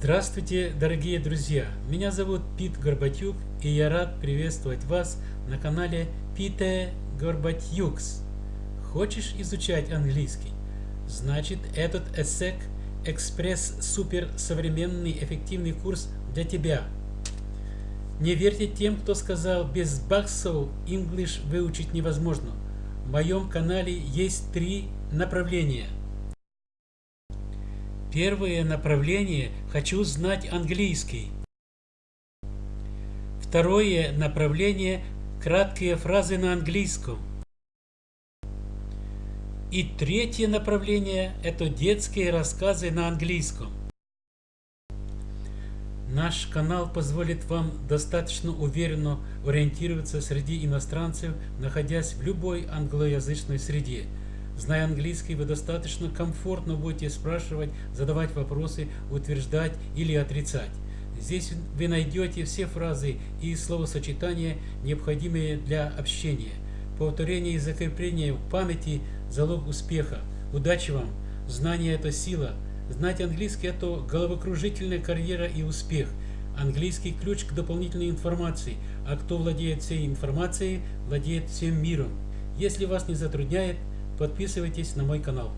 Здравствуйте, дорогие друзья! Меня зовут Пит Горбатюк, и я рад приветствовать вас на канале Пите Горбатюкс. Хочешь изучать английский? Значит, этот ESSEC Экспресс Супер Современный Эффективный Курс для тебя. Не верьте тем, кто сказал, без баксов English выучить невозможно. В моем канале есть три направления – Первое направление – хочу знать английский. Второе направление – краткие фразы на английском. И третье направление – это детские рассказы на английском. Наш канал позволит вам достаточно уверенно ориентироваться среди иностранцев, находясь в любой англоязычной среде – Зная английский, вы достаточно комфортно будете спрашивать, задавать вопросы, утверждать или отрицать. Здесь вы найдете все фразы и словосочетания, необходимые для общения. Повторение и закрепление в памяти – залог успеха. Удачи вам! Знание – это сила. Знать английский – это головокружительная карьера и успех. Английский – ключ к дополнительной информации, а кто владеет всей информацией, владеет всем миром. Если вас не затрудняет, Подписывайтесь на мой канал.